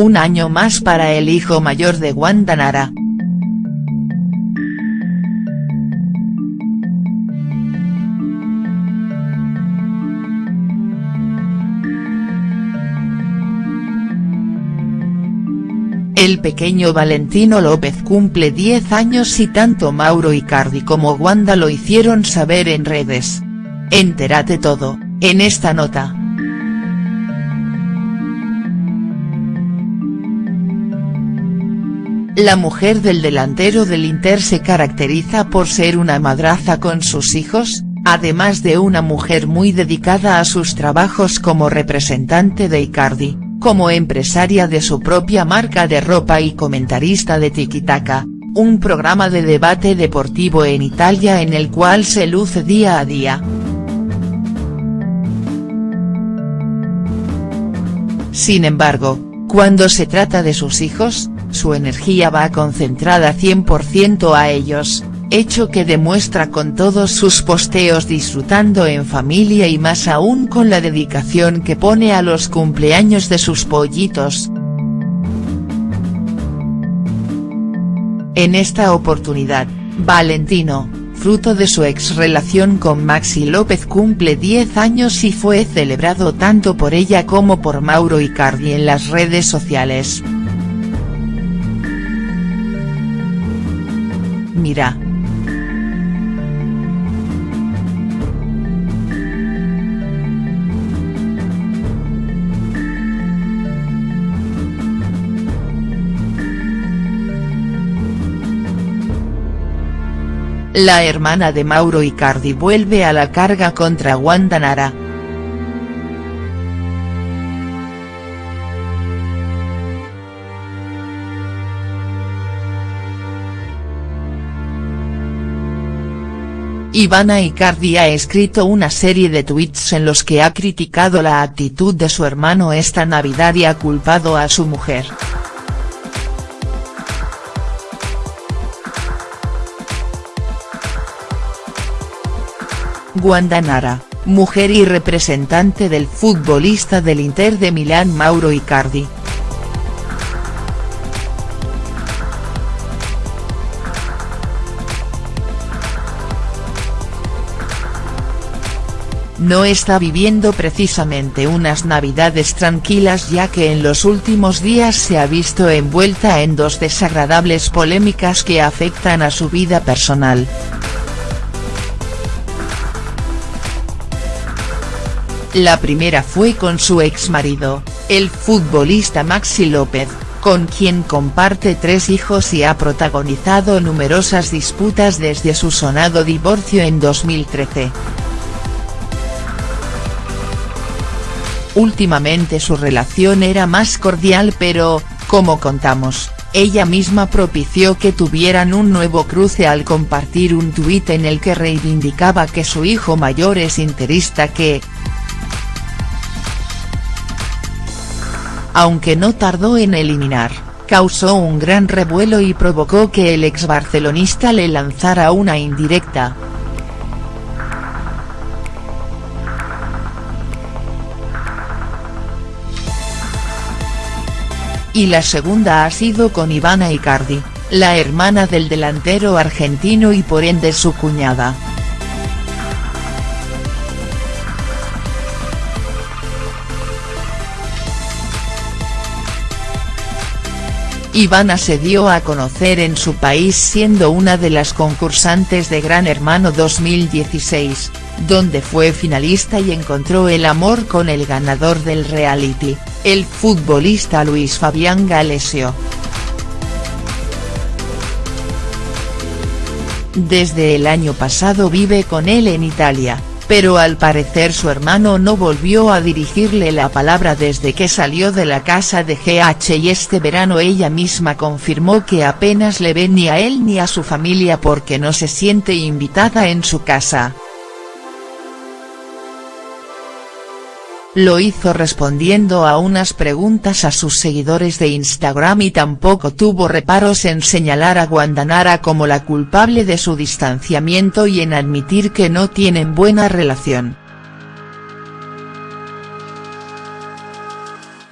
Un año más para el hijo mayor de Wanda Nara. El pequeño Valentino López cumple 10 años y tanto Mauro Icardi como Wanda lo hicieron saber en redes. Entérate todo, en esta nota. La mujer del delantero del Inter se caracteriza por ser una madraza con sus hijos, además de una mujer muy dedicada a sus trabajos como representante de Icardi, como empresaria de su propia marca de ropa y comentarista de Tikitaka, un programa de debate deportivo en Italia en el cual se luce día a día. Sin embargo, cuando se trata de sus hijos, su energía va concentrada 100% a ellos, hecho que demuestra con todos sus posteos disfrutando en familia y más aún con la dedicación que pone a los cumpleaños de sus pollitos. En esta oportunidad, Valentino, fruto de su ex relación con Maxi López cumple 10 años y fue celebrado tanto por ella como por Mauro Icardi en las redes sociales. Mira. La hermana de Mauro Icardi vuelve a la carga contra Wanda Nara. Ivana Icardi ha escrito una serie de tweets en los que ha criticado la actitud de su hermano esta Navidad y ha culpado a su mujer. Wanda Nara, mujer y representante del futbolista del Inter de Milán Mauro Icardi, no está viviendo precisamente unas navidades tranquilas ya que en los últimos días se ha visto envuelta en dos desagradables polémicas que afectan a su vida personal. La primera fue con su exmarido, el futbolista Maxi López, con quien comparte tres hijos y ha protagonizado numerosas disputas desde su sonado divorcio en 2013. Últimamente su relación era más cordial pero, como contamos, ella misma propició que tuvieran un nuevo cruce al compartir un tuit en el que reivindicaba que su hijo mayor es interista que, aunque no tardó en eliminar, causó un gran revuelo y provocó que el ex barcelonista le lanzara una indirecta. Y la segunda ha sido con Ivana Icardi, la hermana del delantero argentino y por ende su cuñada. Ivana se dio a conocer en su país siendo una de las concursantes de Gran Hermano 2016, donde fue finalista y encontró el amor con el ganador del reality, el futbolista Luis Fabián Galesio. Desde el año pasado vive con él en Italia, pero al parecer su hermano no volvió a dirigirle la palabra desde que salió de la casa de GH y este verano ella misma confirmó que apenas le ve ni a él ni a su familia porque no se siente invitada en su casa. Lo hizo respondiendo a unas preguntas a sus seguidores de Instagram y tampoco tuvo reparos en señalar a Guandanara como la culpable de su distanciamiento y en admitir que no tienen buena relación.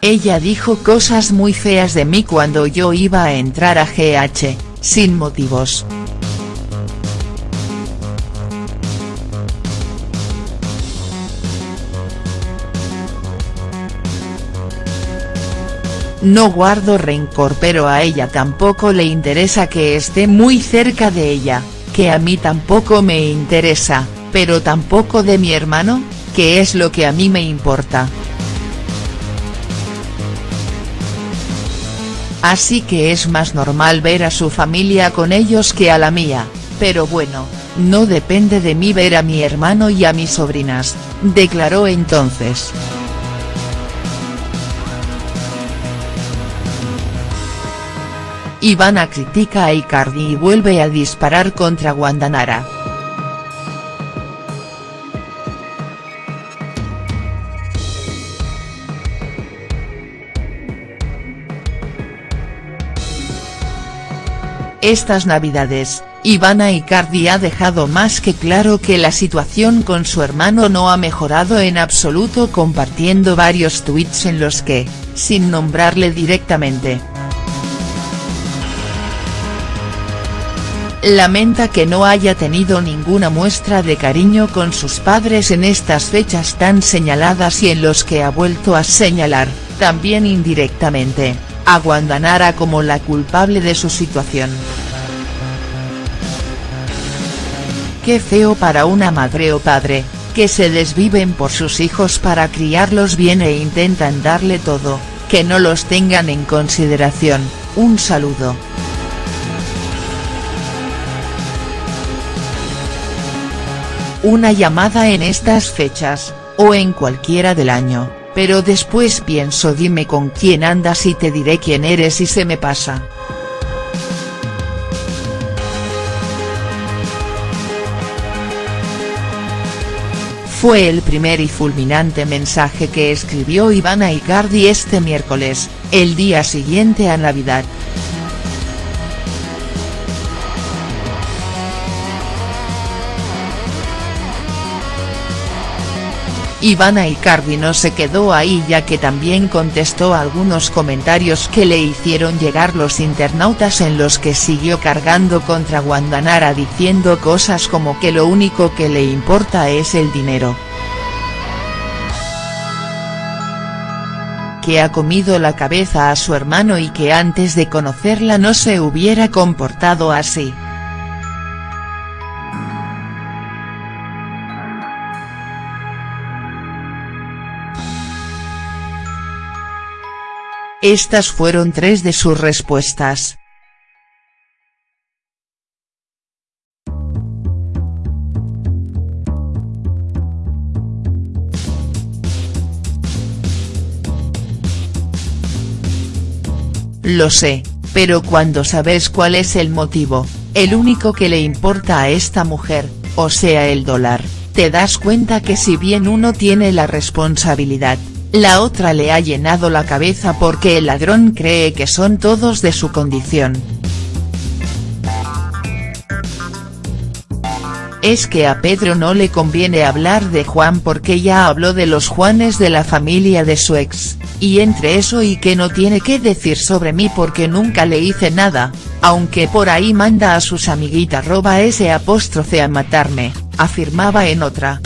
Ella dijo cosas muy feas de mí cuando yo iba a entrar a GH, sin motivos. No guardo rencor pero a ella tampoco le interesa que esté muy cerca de ella, que a mí tampoco me interesa, pero tampoco de mi hermano, que es lo que a mí me importa. Así que es más normal ver a su familia con ellos que a la mía, pero bueno, no depende de mí ver a mi hermano y a mis sobrinas, declaró entonces. Ivana critica a Icardi y vuelve a disparar contra Guandanara. Estas navidades, Ivana Icardi ha dejado más que claro que la situación con su hermano no ha mejorado en absoluto compartiendo varios tweets en los que, sin nombrarle directamente, lamenta que no haya tenido ninguna muestra de cariño con sus padres en estas fechas tan señaladas y en los que ha vuelto a señalar, también indirectamente, a Guandanara como la culpable de su situación. Qué feo para una madre o padre, que se desviven por sus hijos para criarlos bien e intentan darle todo, que no los tengan en consideración, un saludo. Una llamada en estas fechas, o en cualquiera del año, pero después pienso dime con quién andas y te diré quién eres y se me pasa. Fue el primer y fulminante mensaje que escribió Ivana Icardi este miércoles, el día siguiente a Navidad. Ivana Icardi no se quedó ahí ya que también contestó algunos comentarios que le hicieron llegar los internautas en los que siguió cargando contra Guandanara diciendo cosas como que lo único que le importa es el dinero. que ha comido la cabeza a su hermano y que antes de conocerla no se hubiera comportado así. Estas fueron tres de sus respuestas. Lo sé, pero cuando sabes cuál es el motivo, el único que le importa a esta mujer, o sea el dólar, te das cuenta que si bien uno tiene la responsabilidad, la otra le ha llenado la cabeza porque el ladrón cree que son todos de su condición. Es que a Pedro no le conviene hablar de Juan porque ya habló de los Juanes de la familia de su ex, y entre eso y que no tiene que decir sobre mí porque nunca le hice nada, aunque por ahí manda a sus amiguitas roba ese apóstrofe a matarme, afirmaba en otra.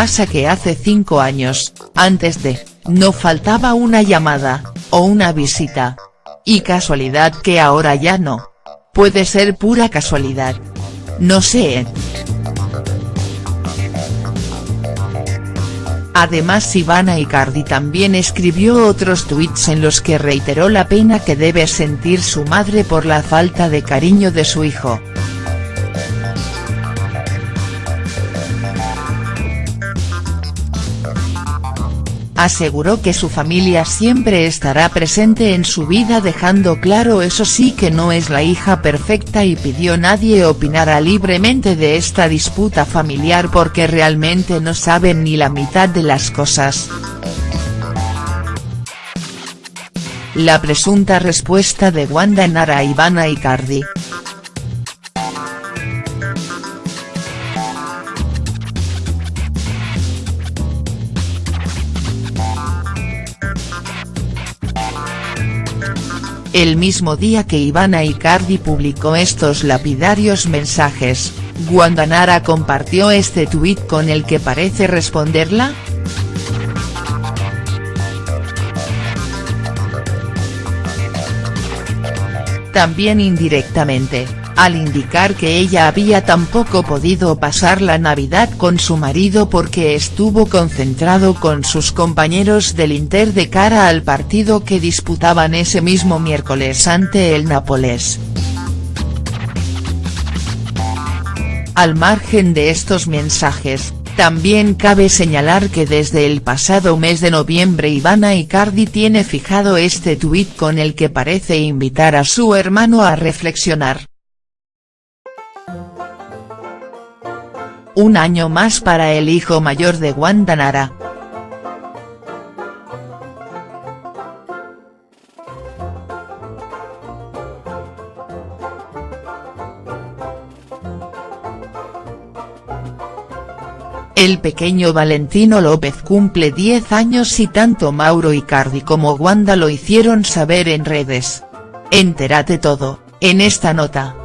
Pasa que hace cinco años, antes de, no faltaba una llamada, o una visita. Y casualidad que ahora ya no. Puede ser pura casualidad. No sé. Además Ivana Icardi también escribió otros tweets en los que reiteró la pena que debe sentir su madre por la falta de cariño de su hijo. Aseguró que su familia siempre estará presente en su vida dejando claro eso sí que no es la hija perfecta y pidió nadie opinara libremente de esta disputa familiar porque realmente no saben ni la mitad de las cosas. La presunta respuesta de Wanda Nara a Ivana Icardi. El mismo día que Ivana Icardi publicó estos lapidarios mensajes, Wanda Nara compartió este tuit con el que parece responderla, también indirectamente, al indicar que ella había tampoco podido pasar la Navidad con su marido porque estuvo concentrado con sus compañeros del Inter de cara al partido que disputaban ese mismo miércoles ante el Nápoles. Al margen de estos mensajes, también cabe señalar que desde el pasado mes de noviembre Ivana Icardi tiene fijado este tuit con el que parece invitar a su hermano a reflexionar. Un año más para el hijo mayor de Wanda Nara. El pequeño Valentino López cumple 10 años y tanto Mauro Icardi como Wanda lo hicieron saber en redes. Entérate todo, en esta nota.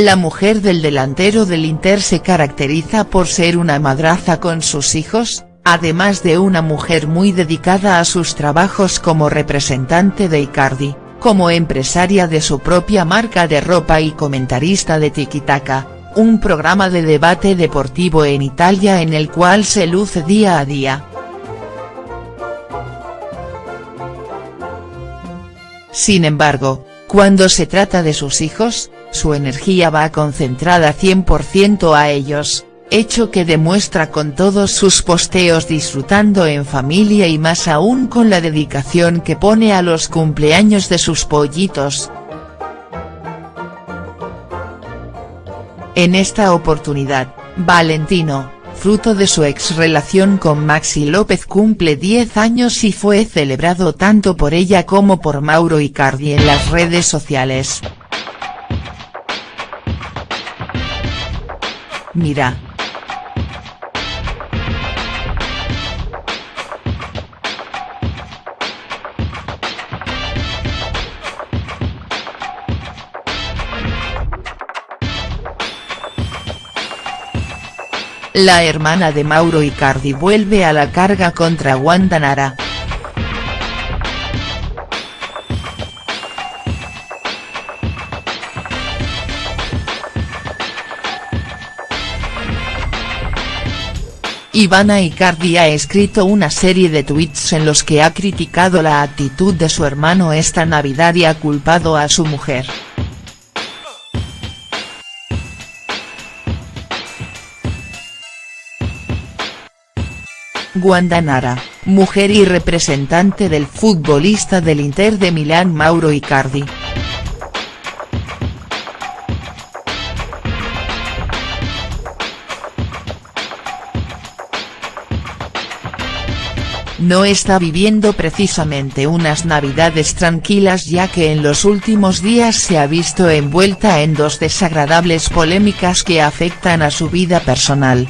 La mujer del delantero del Inter se caracteriza por ser una madraza con sus hijos, además de una mujer muy dedicada a sus trabajos como representante de Icardi como empresaria de su propia marca de ropa y comentarista de Tikitaka, un programa de debate deportivo en Italia en el cual se luce día a día. Sin embargo, cuando se trata de sus hijos, su energía va concentrada 100% a ellos, hecho que demuestra con todos sus posteos disfrutando en familia y más aún con la dedicación que pone a los cumpleaños de sus pollitos. En esta oportunidad, Valentino, fruto de su ex relación con Maxi López cumple 10 años y fue celebrado tanto por ella como por Mauro Icardi en las redes sociales. Mira, La hermana de Mauro Icardi vuelve a la carga contra Wanda Nara. Ivana Icardi ha escrito una serie de tweets en los que ha criticado la actitud de su hermano esta Navidad y ha culpado a su mujer. Guandanara, mujer y representante del futbolista del Inter de Milán Mauro Icardi. No está viviendo precisamente unas navidades tranquilas ya que en los últimos días se ha visto envuelta en dos desagradables polémicas que afectan a su vida personal.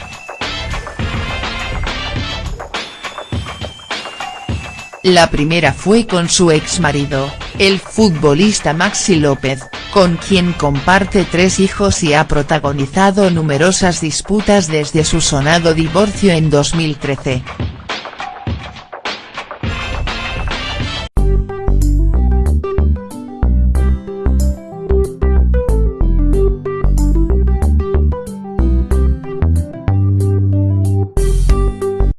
La primera fue con su ex marido, el futbolista Maxi López, con quien comparte tres hijos y ha protagonizado numerosas disputas desde su sonado divorcio en 2013.